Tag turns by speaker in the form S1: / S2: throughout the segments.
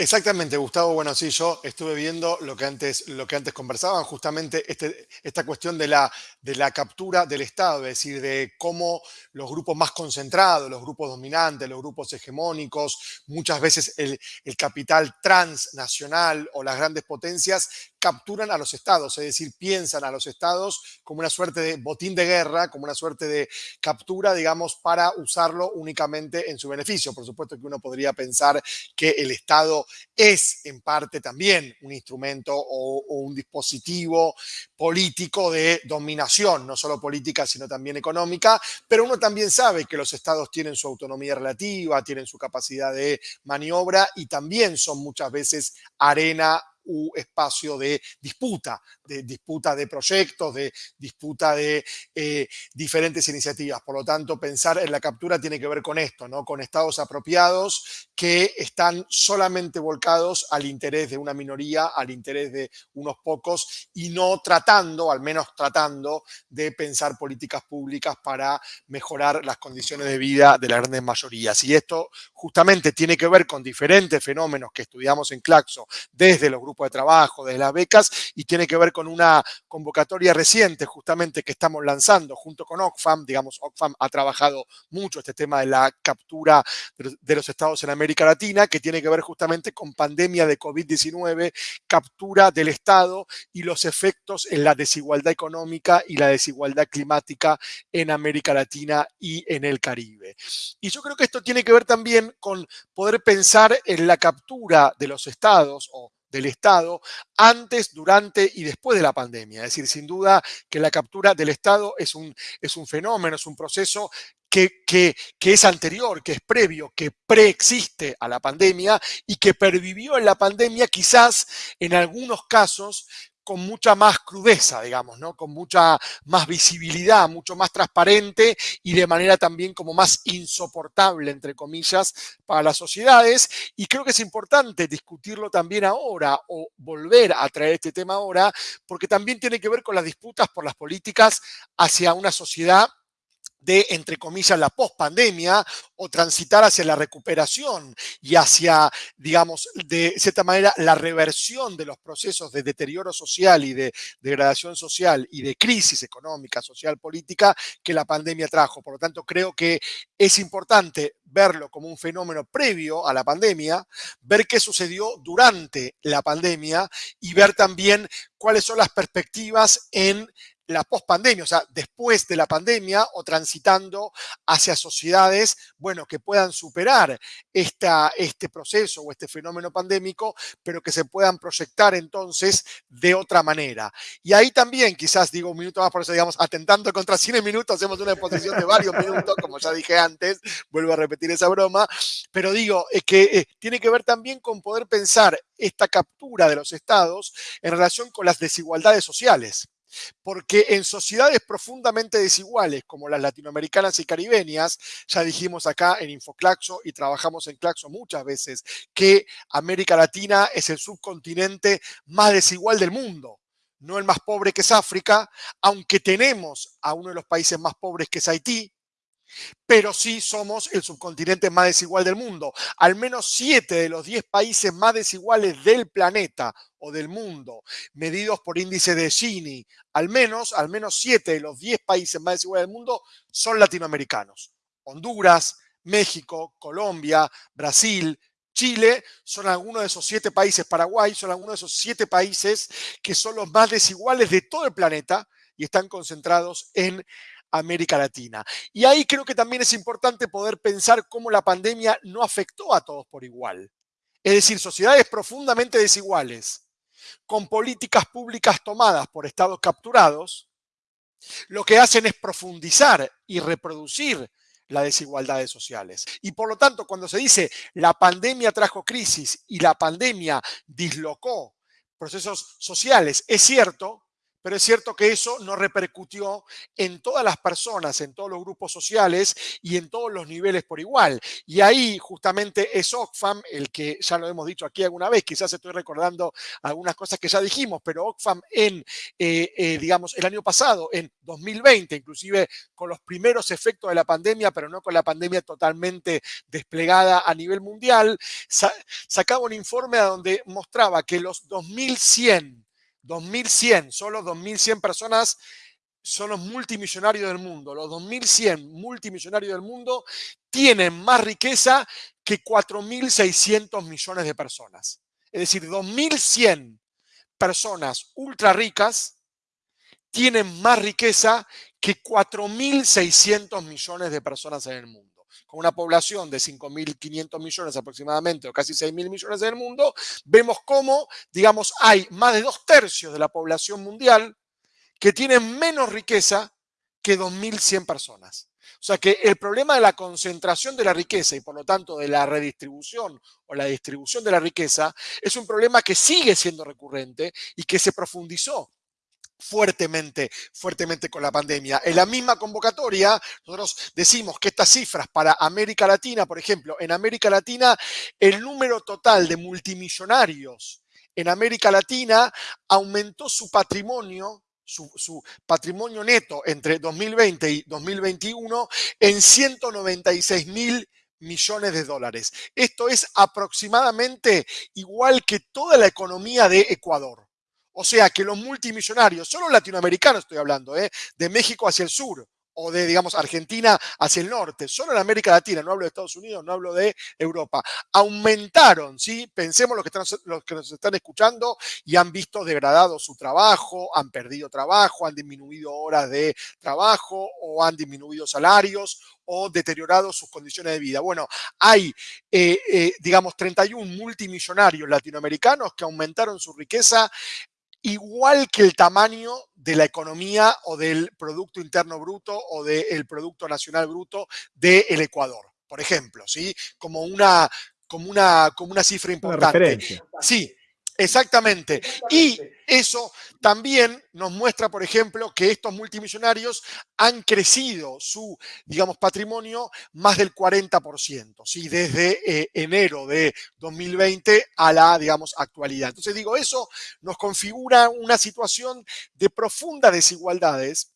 S1: Exactamente, Gustavo. Bueno, sí, yo estuve viendo lo que antes, lo que antes conversaban, justamente este, esta cuestión de la, de la captura del Estado, es decir, de cómo los grupos más concentrados, los grupos dominantes, los grupos hegemónicos, muchas veces el, el capital transnacional o las grandes potencias capturan a los estados, es decir, piensan a los estados como una suerte de botín de guerra, como una suerte de captura, digamos, para usarlo únicamente en su beneficio. Por supuesto que uno podría pensar que el Estado es en parte también un instrumento o, un dispositivo político de dominación, no solo política, sino también económica, pero uno también sabe que los estados tienen su autonomía relativa, tienen su capacidad de maniobra y también son muchas veces arena espacio de disputa, de disputa de proyectos, de disputa de eh, diferentes iniciativas. Por lo tanto, pensar en la captura tiene que ver con esto, ¿no? con estados apropiados que están solamente volcados al interés de una minoría, al interés de unos pocos y no tratando, al menos tratando, de pensar políticas públicas para mejorar las condiciones de vida de las grandes mayorías. Y esto justamente tiene que ver con diferentes fenómenos que estudiamos en Claxo desde los grupos de trabajo, de las becas, y tiene que ver con una convocatoria reciente justamente que estamos lanzando junto con Oxfam. Digamos, Oxfam ha trabajado mucho este tema de la captura de los estados en América Latina, que tiene que ver justamente con pandemia de COVID-19, captura del Estado y los efectos en la desigualdad económica y la desigualdad climática en América Latina y en el Caribe. Y yo creo que esto tiene que ver también con poder pensar en la captura de los estados o del Estado antes, durante y después de la pandemia. Es decir, sin duda que la captura del Estado es un, es un fenómeno, es un proceso que, que, que, es anterior, que es previo, que preexiste a la pandemia y que pervivió en la pandemia quizás en algunos casos con mucha más crudeza, digamos, ¿no? Con mucha más visibilidad, mucho más transparente y de manera también como más insoportable, entre comillas, para las sociedades. Y creo que es importante discutirlo también ahora o volver a traer este tema ahora, porque también tiene que ver con las disputas por las políticas hacia una sociedad de, entre comillas, la pospandemia o transitar hacia la recuperación y hacia, digamos, de cierta manera, la reversión de los procesos de deterioro social y de degradación social y de crisis económica, social, política que la pandemia trajo. Por lo tanto, creo que es importante verlo como un fenómeno previo a la pandemia, ver qué sucedió durante la pandemia y ver también cuáles son las perspectivas en la pospandemia, o sea, después de la pandemia o transitando hacia sociedades, bueno, que puedan superar esta, este proceso o este fenómeno pandémico, pero que se puedan proyectar entonces de otra manera. Y ahí también, quizás digo un minuto más, por eso digamos, atentando contra 100 minutos, hacemos una exposición de varios minutos, como ya dije antes, vuelvo a repetir esa broma, pero digo, es que eh, tiene que ver también con poder pensar esta captura de los estados en relación con las desigualdades sociales. Porque en sociedades profundamente desiguales como las latinoamericanas y caribeñas, ya dijimos acá en Infoclaxo y trabajamos en Claxo muchas veces, que América Latina es el subcontinente más desigual del mundo. No el más pobre que es África, aunque tenemos a uno de los países más pobres que es Haití, pero sí somos el subcontinente más desigual del mundo. Al menos siete de los diez países más desiguales del planeta o del mundo, medidos por índice de Gini, al menos, al menos siete de los diez países más desiguales del mundo son latinoamericanos. Honduras, México, Colombia, Brasil, Chile son algunos de esos siete países, Paraguay son algunos de esos siete países que son los más desiguales de todo el planeta y están concentrados en América Latina. Y ahí creo que también es importante poder pensar cómo la pandemia no afectó a todos por igual. Es decir, sociedades profundamente desiguales, con políticas públicas tomadas por estados capturados, lo que hacen es profundizar y reproducir las desigualdades sociales. Y por lo tanto, cuando se dice la pandemia trajo crisis y la pandemia dislocó procesos sociales, es cierto, pero es cierto que eso no repercutió en todas las personas, en todos los grupos sociales y en todos los niveles por igual. Y ahí justamente es Oxfam, el que ya lo hemos dicho aquí alguna vez, quizás estoy recordando algunas cosas que ya dijimos, pero Oxfam en, eh, eh, digamos, el año pasado, en 2020, inclusive con los primeros efectos de la pandemia, pero no con la pandemia totalmente desplegada a nivel mundial, sacaba un informe donde mostraba que los 2100 2100, solo 2100 personas son los multimillonarios del mundo. Los 2100 multimillonarios del mundo tienen más riqueza que 4.600 millones de personas. Es decir, 2100 personas ultra ricas tienen más riqueza que 4.600 millones de personas en el mundo con una población de 5.500 millones aproximadamente, o casi 6.000 millones en el mundo, vemos cómo, digamos, hay más de dos tercios de la población mundial que tienen menos riqueza que 2.100 personas. O sea que el problema de la concentración de la riqueza y por lo tanto de la redistribución o la distribución de la riqueza es un problema que sigue siendo recurrente y que se profundizó fuertemente, fuertemente con la pandemia. En la misma convocatoria, nosotros decimos que estas cifras para América Latina, por ejemplo, en América Latina, el número total de multimillonarios en América Latina aumentó su patrimonio su, patrimonio neto entre 2020 y 2021 en 196 mil millones de dólares. Esto es aproximadamente igual que toda la economía de Ecuador. O sea que los multimillonarios, solo latinoamericanos estoy hablando, ¿eh? de México hacia el sur o de, digamos, Argentina hacia el norte, solo en América Latina, no hablo de Estados Unidos, no hablo de Europa, aumentaron, ¿sí? Pensemos los que, están, los que nos están escuchando y han visto degradado su trabajo, han perdido trabajo, han disminuido horas de trabajo o han disminuido salarios o deteriorado sus condiciones de vida. Bueno, hay, eh, eh, digamos, 31 multimillonarios latinoamericanos que aumentaron su riqueza igual que el tamaño de la economía o del Producto Interno Bruto o del Producto Nacional Bruto del Ecuador, por ejemplo, ¿sí? Como una, como una, como una cifra importante. sí, Exactamente. Y eso también nos muestra, por ejemplo, que estos multimillonarios han crecido su, digamos, patrimonio más del 40%, ¿sí? desde eh, enero de 2020 a la, digamos, actualidad. Entonces digo, eso nos configura una situación de profundas desigualdades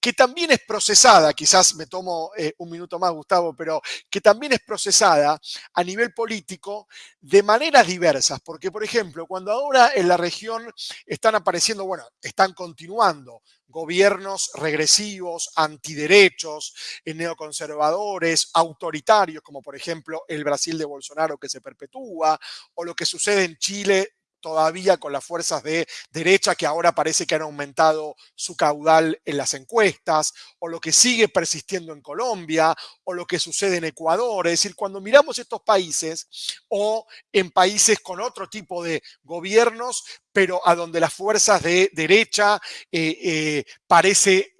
S1: que también es procesada, quizás me tomo eh, un minuto más, Gustavo, pero que también es procesada a nivel político de maneras diversas, porque, por ejemplo, cuando ahora en la región están apareciendo, bueno, están continuando gobiernos regresivos, antiderechos, eh, neoconservadores, autoritarios, como por ejemplo el Brasil de Bolsonaro que se perpetúa, o lo que sucede en Chile todavía con las fuerzas de derecha que ahora parece que han aumentado su caudal en las encuestas, o lo que sigue persistiendo en Colombia, o lo que sucede en Ecuador. Es decir, cuando miramos estos países o en países con otro tipo de gobiernos, pero a donde las fuerzas de derecha eh, eh, parece,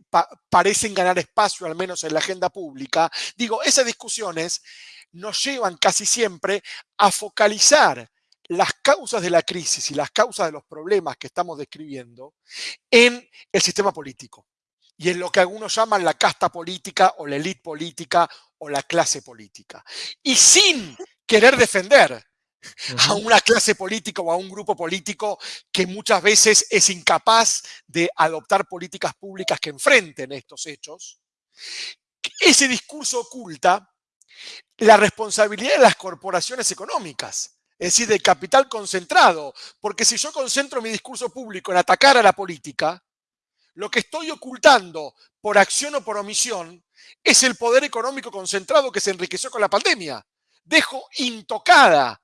S1: parecen ganar espacio, al menos en la agenda pública, digo, esas discusiones nos llevan casi siempre a focalizar las causas de la crisis y las causas de los problemas que estamos describiendo en el sistema político y en lo que algunos llaman la casta política o la élite política o la clase política. Y sin querer defender a una clase política o a un grupo político que muchas veces es incapaz de adoptar políticas públicas que enfrenten estos hechos, ese discurso oculta la responsabilidad de las corporaciones económicas es decir, del capital concentrado. Porque si yo concentro mi discurso público en atacar a la política, lo que estoy ocultando por acción o por omisión es el poder económico concentrado que se enriqueció con la pandemia. Dejo intocada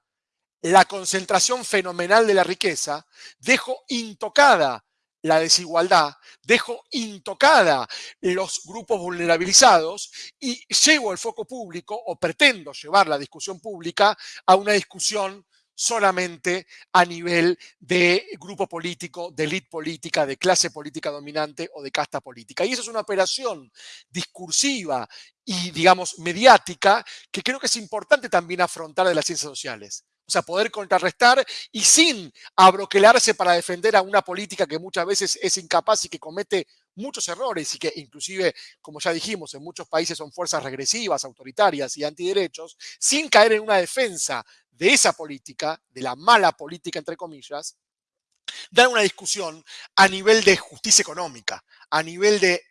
S1: la concentración fenomenal de la riqueza, dejo intocada la desigualdad, dejo intocada los grupos vulnerabilizados y llevo el foco público o pretendo llevar la discusión pública a una discusión solamente a nivel de grupo político, de élite política, de clase política dominante o de casta política. Y eso es una operación discursiva y, digamos, mediática que creo que es importante también afrontar de las ciencias sociales. O sea, poder contrarrestar y sin abroquelarse para defender a una política que muchas veces es incapaz y que comete muchos errores y que inclusive, como ya dijimos, en muchos países son fuerzas regresivas, autoritarias y antiderechos, sin caer en una defensa de esa política, de la mala política, entre comillas, dar una discusión a nivel de justicia económica, a nivel de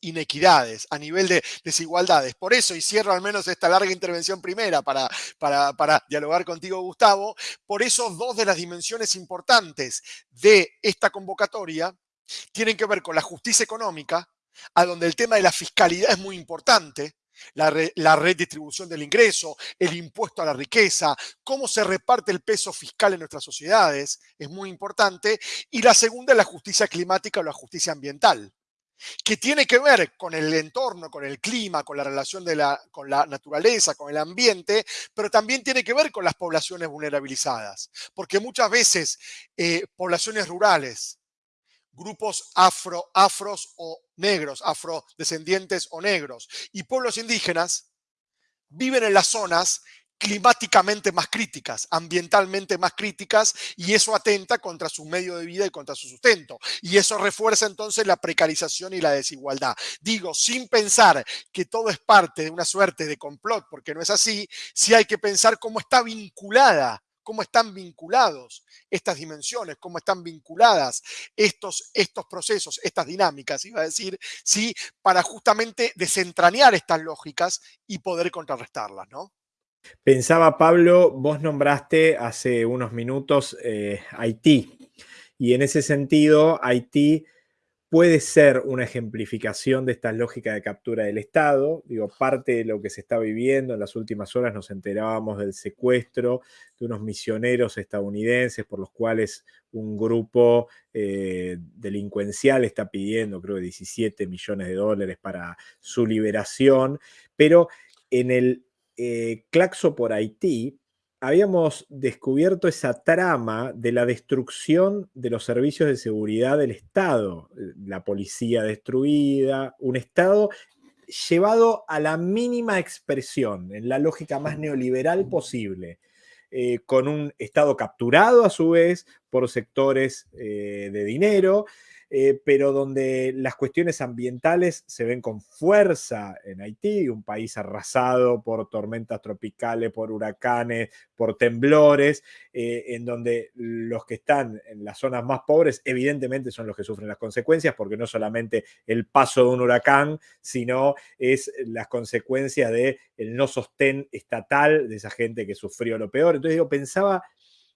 S1: inequidades, a nivel de desigualdades. Por eso, y cierro al menos esta larga intervención primera para, para, para, dialogar contigo, Gustavo, por eso dos de las dimensiones importantes de esta convocatoria tienen que ver con la justicia económica, a donde el tema de la fiscalidad es muy importante, la, la, redistribución del ingreso, el impuesto a la riqueza, cómo se reparte el peso fiscal en nuestras sociedades, es muy importante. Y la segunda es la justicia climática o la justicia ambiental, que tiene que ver con el entorno, con el clima, con la relación de la, con la naturaleza, con el ambiente, pero también tiene que ver con las poblaciones vulnerabilizadas, porque muchas veces eh, poblaciones rurales, grupos afro, afros o negros, afrodescendientes o negros, y pueblos indígenas viven en las zonas climáticamente más críticas, ambientalmente más críticas, y eso atenta contra su medio de vida y contra su sustento. Y eso refuerza entonces la precarización y la desigualdad. Digo, sin pensar que todo es parte de una suerte de complot, porque no es así, sí hay que pensar cómo está vinculada cómo están vinculados estas dimensiones, cómo están vinculadas estos, estos procesos, estas dinámicas, iba a decir, sí, para justamente desentrañar estas lógicas y poder contrarrestarlas, ¿no?
S2: Pensaba, Pablo, vos nombraste hace unos minutos eh, Haití, y en ese sentido, Haití puede ser una ejemplificación de esta lógica de captura del Estado. Digo, parte de lo que se está viviendo en las últimas horas nos enterábamos del secuestro de unos misioneros estadounidenses por los cuales un grupo eh, delincuencial está pidiendo, creo 17 millones de dólares para su liberación. Pero en el eh, Claxo por Haití, habíamos descubierto esa trama de la destrucción de los servicios de seguridad del Estado, la policía destruida, un Estado llevado a la mínima expresión, en la lógica más neoliberal posible. Eh, con un Estado capturado a su vez por sectores eh, de dinero, eh, pero donde las cuestiones ambientales se ven con fuerza en Haití, un país arrasado por tormentas tropicales, por huracanes, por temblores, eh, en donde los que están en las zonas más pobres evidentemente son los que sufren las consecuencias, porque no solamente el paso de un huracán, sino es las consecuencias del el no sostén estatal de esa gente que sufrió lo peor. Entonces yo pensaba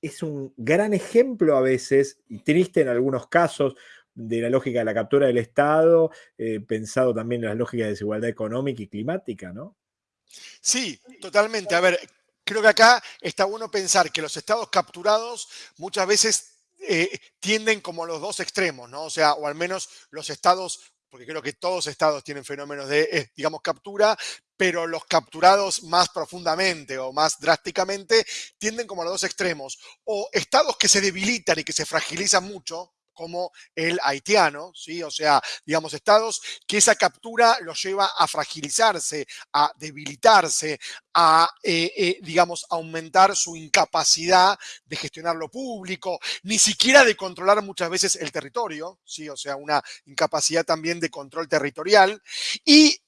S2: es un gran ejemplo a veces, y triste en algunos casos, de la lógica de la captura del Estado, eh, pensado también en las lógicas de desigualdad económica y climática, ¿no?
S1: Sí, totalmente. A ver, creo que acá está bueno pensar que los estados capturados muchas veces eh, tienden como los dos extremos, ¿no? O sea, o al menos los estados, porque creo que todos estados tienen fenómenos de, eh, digamos, captura, pero los capturados más profundamente o más drásticamente tienden como a los dos extremos. O estados que se debilitan y que se fragilizan mucho, como el haitiano, ¿sí? O sea, digamos, estados que esa captura los lleva a fragilizarse, a debilitarse, a, eh, eh, digamos, aumentar su incapacidad de gestionar lo público, ni siquiera de controlar muchas veces el territorio, ¿sí? O sea, una incapacidad también de control territorial. Y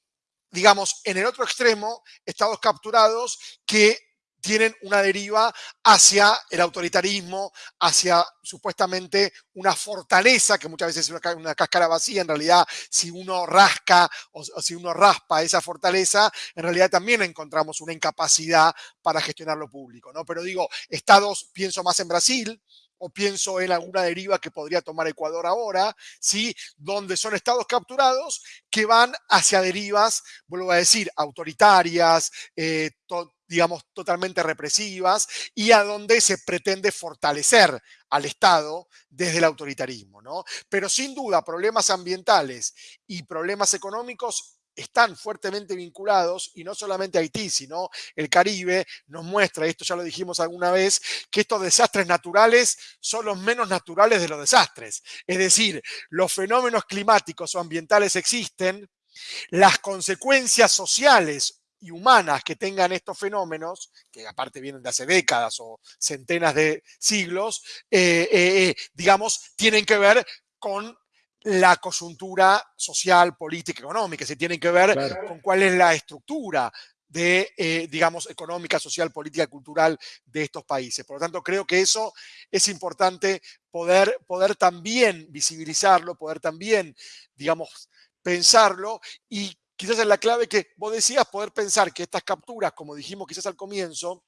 S1: digamos, en el otro extremo, estados capturados que tienen una deriva hacia el autoritarismo, hacia supuestamente una fortaleza, que muchas veces es una, cáscara vacía, en realidad si uno rasca o, si uno raspa esa fortaleza, en realidad también encontramos una incapacidad para gestionar lo público, ¿no? Pero digo, estados, pienso más en Brasil, o pienso en alguna deriva que podría tomar Ecuador ahora, ¿sí? donde son estados capturados que van hacia derivas, vuelvo a decir, autoritarias, eh, digamos, totalmente represivas y a donde se pretende fortalecer al Estado desde el autoritarismo, ¿no? Pero sin duda, problemas ambientales y problemas económicos están fuertemente vinculados y no solamente Haití, sino el Caribe nos muestra, esto ya lo dijimos alguna vez, que estos desastres naturales son los menos naturales de los desastres. Es decir, los fenómenos climáticos o ambientales existen, las consecuencias sociales y humanas que tengan estos fenómenos, que aparte vienen de hace décadas o centenas de siglos, eh, eh, digamos, tienen que ver con la coyuntura social, política, económica, se tienen que ver con cuál es la estructura de, eh, digamos, económica, social, política, cultural de estos países. Por lo tanto, creo que eso es importante poder, poder también visibilizarlo, poder también, digamos, pensarlo y quizás es la clave que vos decías, poder pensar que estas capturas, como dijimos quizás al comienzo,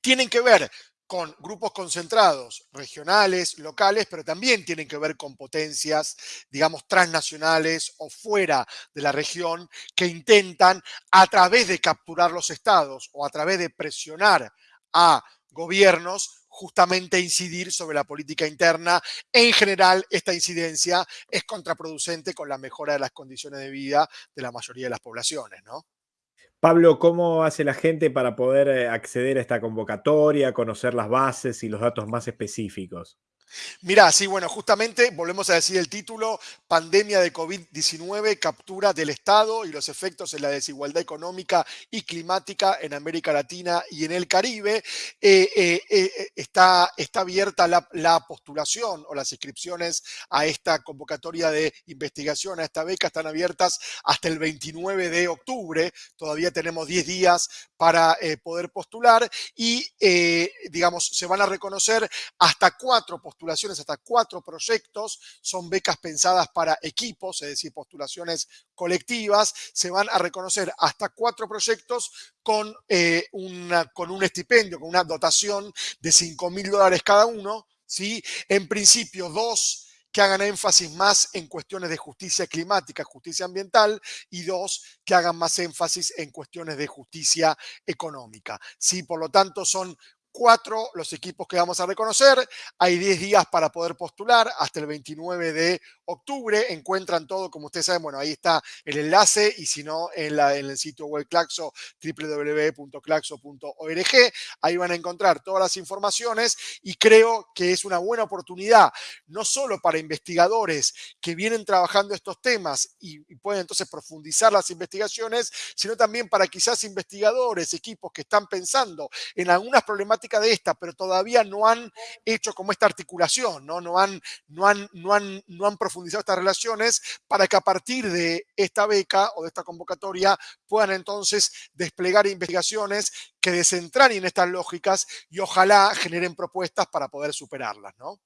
S1: tienen que ver con grupos concentrados, regionales, locales, pero también tienen que ver con potencias, digamos, transnacionales o fuera de la región que intentan a través de capturar los estados o a través de presionar a gobiernos justamente incidir sobre la política interna. En general, esta incidencia es contraproducente con la mejora de las condiciones de vida de la mayoría de las poblaciones, ¿no?
S2: Pablo, ¿cómo hace la gente para poder eh, acceder a esta convocatoria, conocer las bases y los datos más específicos?
S1: Mira, sí, bueno, justamente volvemos a decir el título, pandemia de COVID-19, captura del Estado y los efectos en la desigualdad económica y climática en América Latina y en el Caribe. Eh, eh, eh, está, está abierta la, la, postulación o las inscripciones a esta convocatoria de investigación, a esta beca, están abiertas hasta el 29 de octubre. Todavía tenemos 10 días para poder postular y, digamos, se van a reconocer hasta cuatro postulaciones postulaciones hasta cuatro proyectos, son becas pensadas para equipos, es decir, postulaciones colectivas, se van a reconocer hasta cuatro proyectos con, eh, una, con un estipendio, con una dotación de 5 mil dólares cada uno, ¿sí? En principio, dos que hagan énfasis más en cuestiones de justicia climática, justicia ambiental, y dos, que hagan más énfasis en cuestiones de justicia económica. ¿sí? Por lo tanto, son cuatro los equipos que vamos a reconocer. Hay 10 días para poder postular hasta el 29 de octubre. Encuentran todo, como ustedes saben, bueno, ahí está el enlace y si no, en, la, el sitio web Claxo, www.claxo.org. Ahí van a encontrar todas las informaciones y creo que es una buena oportunidad, no solo para investigadores que vienen trabajando estos temas y, y pueden entonces profundizar las investigaciones, sino también para quizás investigadores, equipos que están pensando en algunas problemáticas de esta, pero todavía no han hecho como esta articulación, ¿no? No, han, no, han, no, han, no han profundizado estas relaciones para que a partir de esta beca o de esta convocatoria puedan entonces desplegar investigaciones que desentrañen estas lógicas y ojalá generen propuestas para poder superarlas, ¿no?